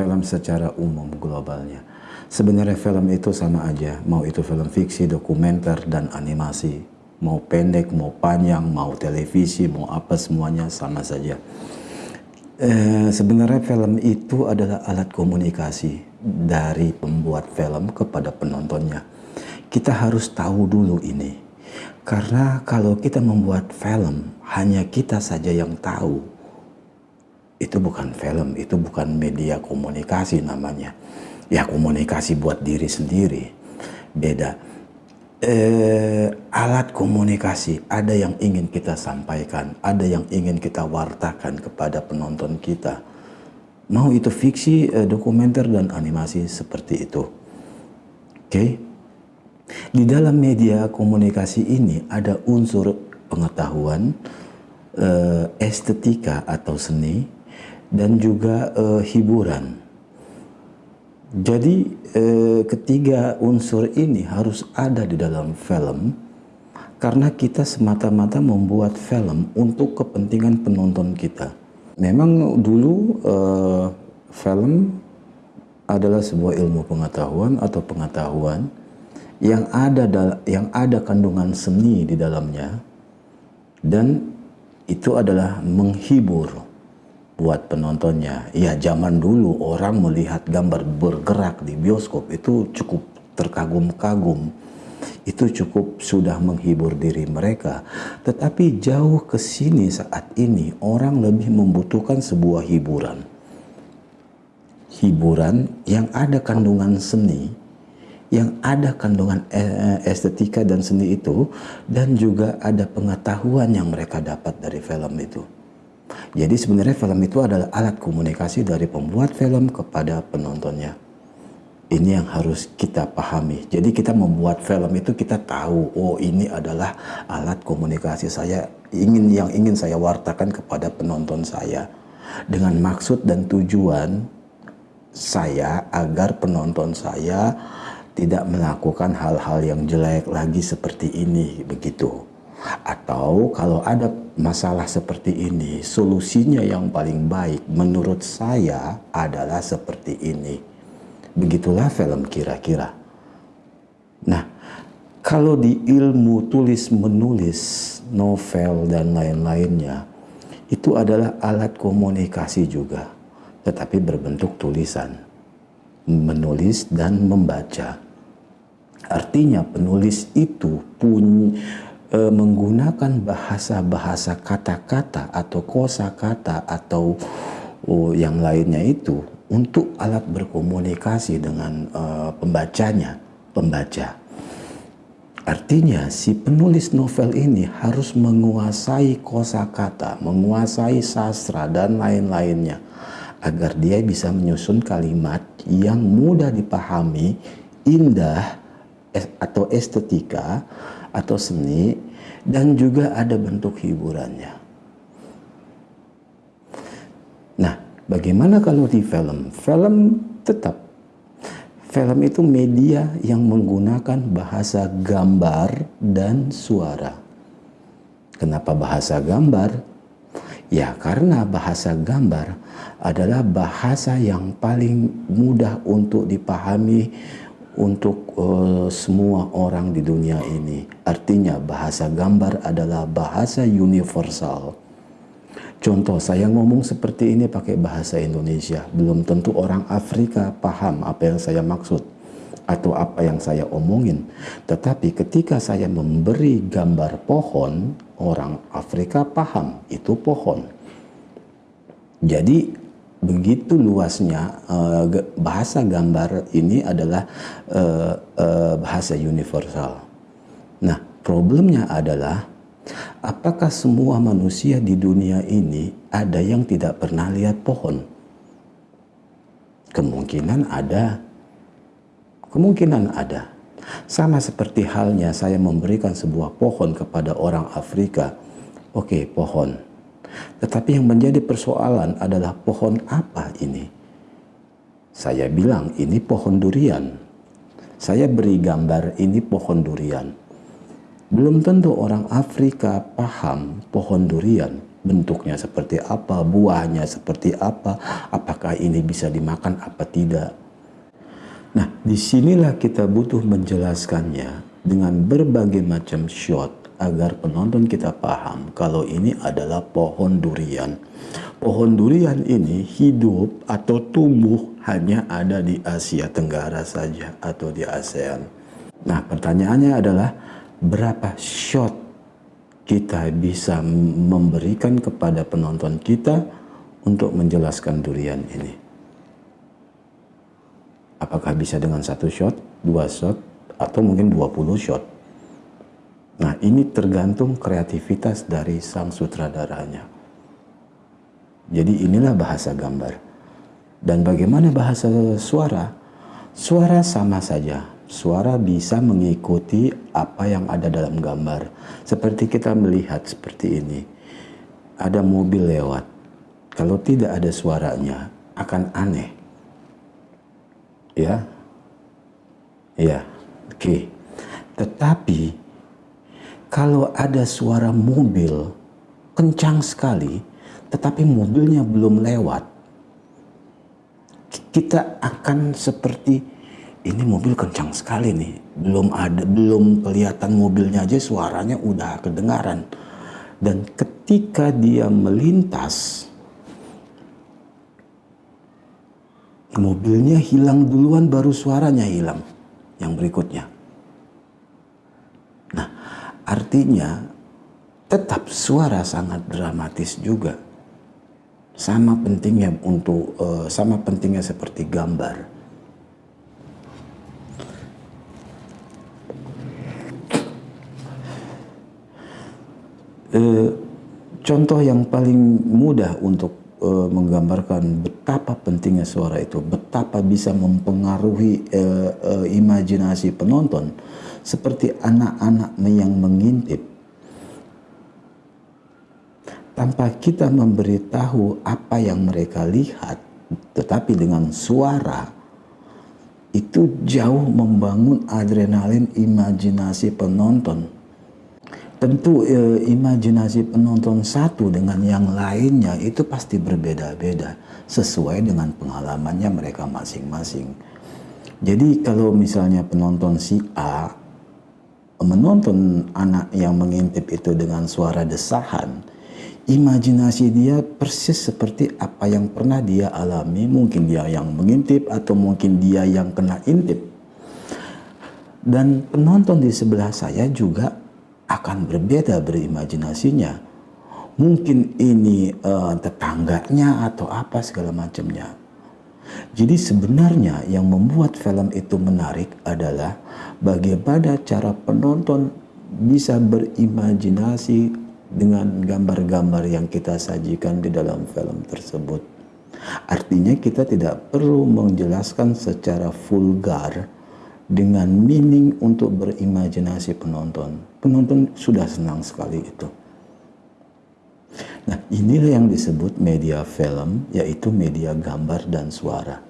film secara umum globalnya. Sebenarnya film itu sama aja, mau itu film fiksi, dokumenter, dan animasi. Mau pendek, mau panjang, mau televisi, mau apa semuanya sama saja. Eh, sebenarnya film itu adalah alat komunikasi dari pembuat film kepada penontonnya. Kita harus tahu dulu ini. Karena kalau kita membuat film, hanya kita saja yang tahu. Itu bukan film, itu bukan media komunikasi namanya. Ya komunikasi buat diri sendiri. Beda. Eh, alat komunikasi ada yang ingin kita sampaikan ada yang ingin kita wartakan kepada penonton kita. Mau itu fiksi eh, dokumenter dan animasi seperti itu. Oke? Okay? di dalam media komunikasi ini ada unsur pengetahuan eh, estetika atau seni dan juga eh, hiburan jadi eh, ketiga unsur ini harus ada di dalam film karena kita semata-mata membuat film untuk kepentingan penonton kita. Memang dulu eh, film adalah sebuah ilmu pengetahuan atau pengetahuan yang ada yang ada kandungan seni di dalamnya dan itu adalah menghibur buat penontonnya. Ya zaman dulu orang melihat gambar bergerak di bioskop itu cukup terkagum-kagum. Itu cukup sudah menghibur diri mereka. Tetapi jauh ke sini saat ini orang lebih membutuhkan sebuah hiburan. Hiburan yang ada kandungan seni, yang ada kandungan eh, estetika dan seni itu dan juga ada pengetahuan yang mereka dapat dari film itu. Jadi sebenarnya film itu adalah alat komunikasi dari pembuat film kepada penontonnya. Ini yang harus kita pahami. Jadi kita membuat film itu kita tahu, oh ini adalah alat komunikasi saya ingin yang ingin saya wartakan kepada penonton saya dengan maksud dan tujuan saya agar penonton saya tidak melakukan hal-hal yang jelek lagi seperti ini begitu. Atau kalau ada masalah seperti ini, solusinya yang paling baik menurut saya adalah seperti ini. Begitulah film kira-kira. Nah, kalau di ilmu tulis menulis, novel dan lain-lainnya, itu adalah alat komunikasi juga, tetapi berbentuk tulisan. Menulis dan membaca. Artinya penulis itu punya e, menggunakan bahasa-bahasa kata-kata atau kosa-kata atau oh, yang lainnya itu untuk alat berkomunikasi dengan e, pembacanya, pembaca. Artinya si penulis novel ini harus menguasai kosakata, menguasai sastra dan lain-lainnya agar dia bisa menyusun kalimat yang mudah dipahami, indah atau estetika atau seni dan juga ada bentuk hiburannya. Nah, bagaimana kalau di film? Film tetap film itu media yang menggunakan bahasa gambar dan suara. Kenapa bahasa gambar? Ya, karena bahasa gambar adalah bahasa yang paling mudah untuk dipahami untuk uh, semua orang di dunia ini. Artinya bahasa gambar adalah bahasa universal. Contoh saya ngomong seperti ini pakai bahasa Indonesia, belum tentu orang Afrika paham apa yang saya maksud atau apa yang saya omongin. Tetapi ketika saya memberi gambar pohon, orang Afrika paham itu pohon. Jadi begitu luasnya uh, bahasa gambar ini adalah uh, uh, bahasa universal. Nah, problemnya adalah apakah semua manusia di dunia ini ada yang tidak pernah lihat pohon? Kemungkinan ada. Kemungkinan ada. Sama seperti halnya saya memberikan sebuah pohon kepada orang Afrika. Oke, okay, pohon tetapi yang menjadi persoalan adalah pohon apa ini? Saya bilang ini pohon durian. Saya beri gambar ini pohon durian. Belum tentu orang Afrika paham pohon durian. bentuknya seperti apa, buahnya seperti apa, apakah ini bisa dimakan apa tidak. Nah, di sinilah kita butuh menjelaskannya dengan berbagai macam shot agar penonton kita paham kalau ini adalah pohon durian. Pohon durian ini hidup atau tumbuh hanya ada di Asia Tenggara saja atau di ASEAN. Nah, pertanyaannya adalah berapa shot kita bisa memberikan kepada penonton kita untuk menjelaskan durian ini. Apakah bisa dengan satu shot, dua shot, atau mungkin 20 shot. Nah ini tergantung kreativitas dari sang sutradaranya. Jadi inilah bahasa gambar. Dan bagaimana bahasa suara? Suara sama saja, suara bisa mengikuti apa yang ada dalam gambar. Seperti kita melihat seperti ini. Ada mobil lewat. Kalau tidak ada suaranya akan aneh. Ya. Ya. Oke. Okay. Tetapi kalau ada suara mobil kencang sekali tetapi mobilnya belum lewat kita akan seperti ini mobil kencang sekali nih. Belum ada, belum kelihatan mobilnya aja suaranya udah kedengaran. Dan ketika dia melintas, mobilnya hilang duluan baru suaranya hilang yang berikutnya. Artinya tetap suara sangat dramatis juga. Sama pentingnya untuk uh, sama pentingnya seperti gambar eh, contoh yang paling mudah untuk eh, menggambarkan betapa pentingnya suara itu, betapa bisa mempengaruhi eh, imajinasi penonton, seperti anak-anak yang mengintip. Tanpa kita memberitahu apa yang mereka lihat, tetapi dengan suara, itu jauh membangun adrenalin imajinasi penonton tentu e, imajinasi penonton satu dengan yang lainnya itu pasti berbeda-beda sesuai dengan pengalamannya mereka masing-masing. Jadi kalau misalnya penonton si A menonton anak yang mengintip itu dengan suara desahan, imajinasi dia persis seperti apa yang pernah dia alami, mungkin dia yang mengintip atau mungkin dia yang kena intip. Dan penonton di sebelah saya juga akan berbeda berimajinasinya. Mungkin ini uh, tetangganya atau apa segala macamnya. Jadi sebenarnya yang membuat film itu menarik adalah bagaimana cara penonton bisa berimajinasi dengan gambar-gambar yang kita sajikan di dalam film tersebut. Artinya kita tidak perlu menjelaskan secara vulgar dengan meaning untuk berimajinasi penonton. Penonton sudah senang sekali itu. Nah, inilah yang disebut media film, yaitu media gambar dan suara.